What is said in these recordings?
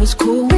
was cool.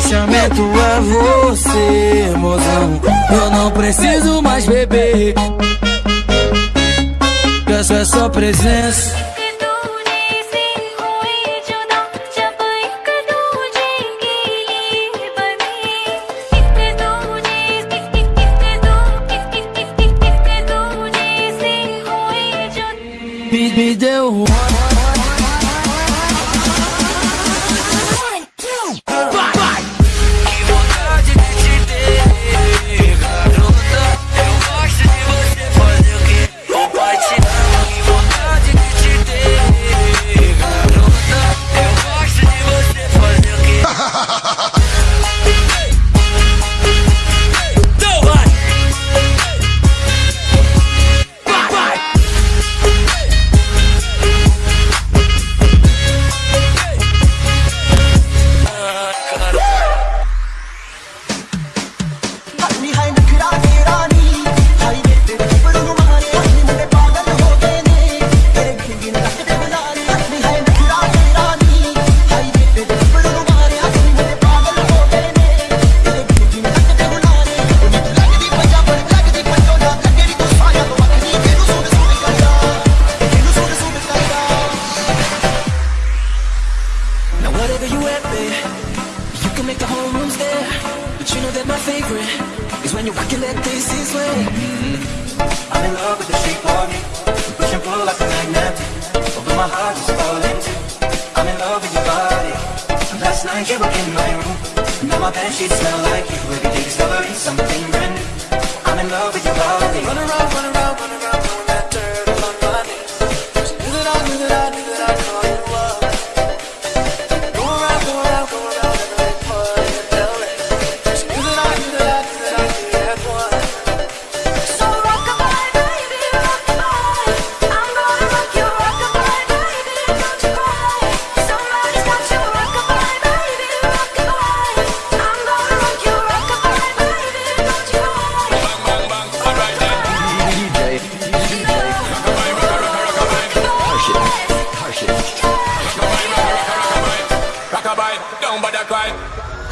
fechamento é você, mozão. Eu não preciso mais beber. Peço é só presença. everyone's there But you know that my favorite Is when you're walking that this is way. Mm -hmm. I'm in love with the shape of you. Push and pull like a magnet Although my heart is falling too I'm in love with your body. Last night you were in my room. Now my bed sheets smell like you. Every day discovering something brand new. I'm in love with your body. Run around, run around.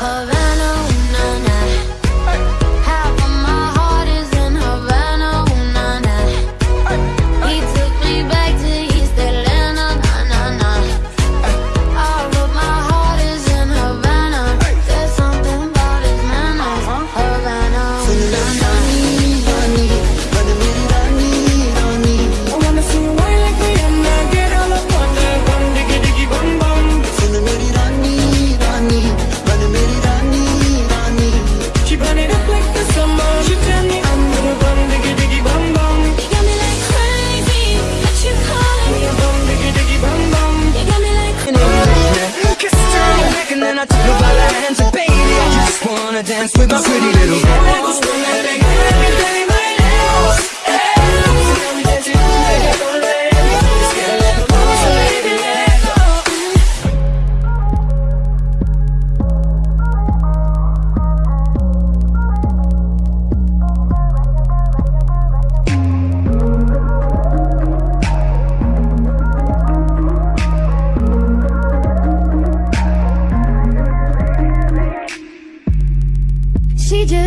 around.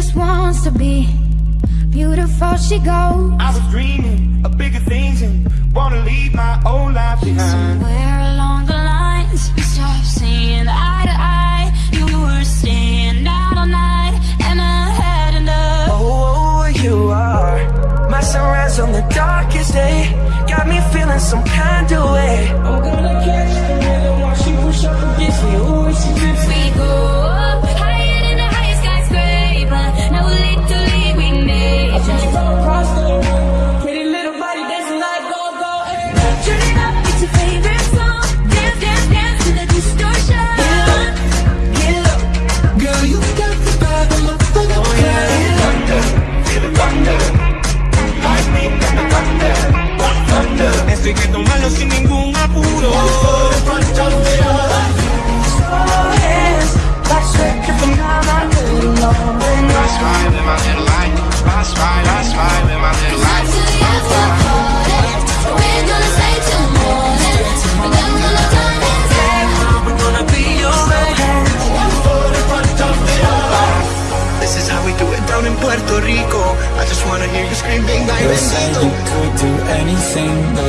Just wants to be beautiful. She goes I was dreaming of bigger things and wanna leave my old life behind. somewhere along the lines. We stopped seeing eye to eye. You were staying out all night, and I had enough. Oh, you are my sunrise on the darkest day. Got me feeling some kind of way. I'm gonna catch the rhythm while she push up against me. Ooh, she drips We Esto hay que tomarlo sin ningún apuro. That's right with my little light. That's right, that's right with my little light.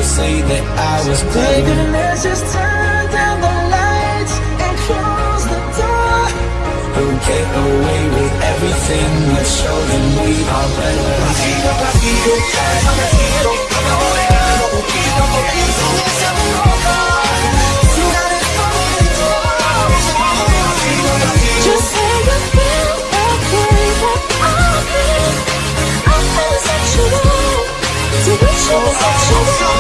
Anything. Say that I was crazy. let's just turn down the lights and close the door. Who get away with everything? Let's show them we are better. Just say you feel okay. I feel, I feel sexual. So we should be sexual.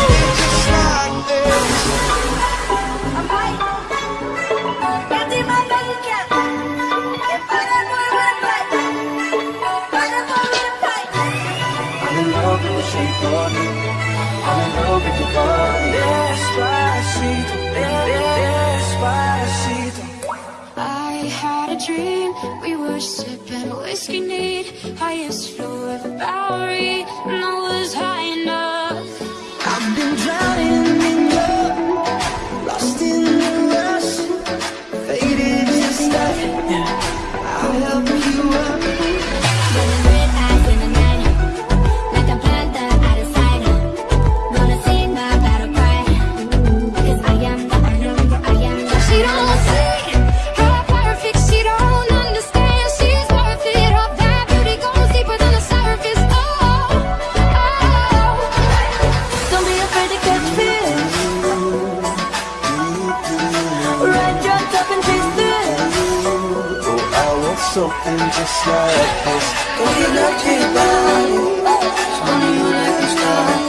Whiskey neat, highest floor of the Bowery, and I was high enough. Just like this. Go get lucky about it. Show me you like this stuff.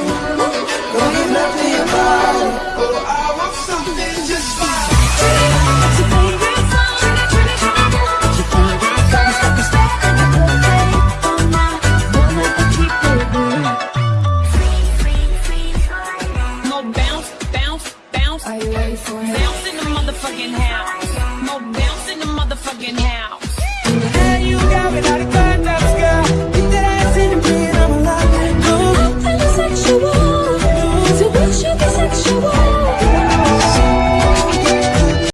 Go get lucky about it. Oh, I want something just like It's your favorite song. It's your favorite song. Stop and step and you put it on my one of the cheaper. Mo bounce, bounce, bounce. Are you ready for it? Bounce in the motherfucking house.